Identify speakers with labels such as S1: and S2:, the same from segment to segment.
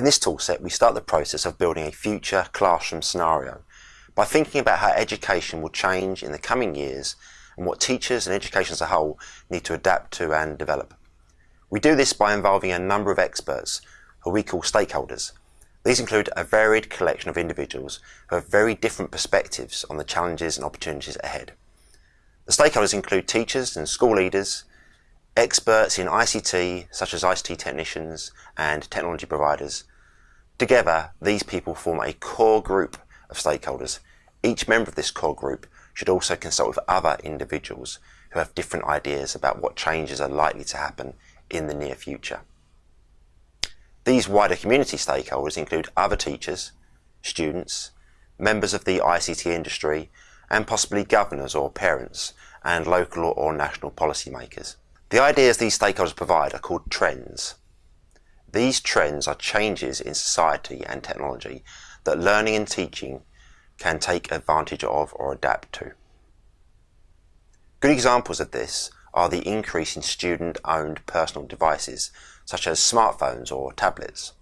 S1: In this toolset, we start the process of building a future classroom scenario by thinking about how education will change in the coming years and what teachers and education as a whole need to adapt to and develop. We do this by involving a number of experts who we call stakeholders. These include a varied collection of individuals who have very different perspectives on the challenges and opportunities ahead. The stakeholders include teachers and school leaders, experts in ICT such as ICT technicians and technology providers, Together, these people form a core group of stakeholders. Each member of this core group should also consult with other individuals who have different ideas about what changes are likely to happen in the near future. These wider community stakeholders include other teachers, students, members of the ICT industry, and possibly governors or parents, and local or national policymakers. The ideas these stakeholders provide are called trends. These trends are changes in society and technology that learning and teaching can take advantage of or adapt to. Good examples of this are the increase in student-owned personal devices, such as smartphones or tablets,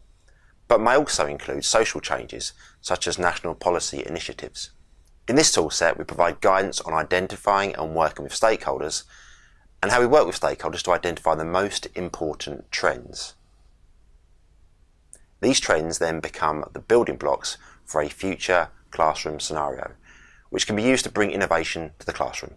S1: but may also include social changes, such as national policy initiatives. In this toolset, we provide guidance on identifying and working with stakeholders, and how we work with stakeholders to identify the most important trends. These trends then become the building blocks for a future classroom scenario, which can be used to bring innovation to the classroom.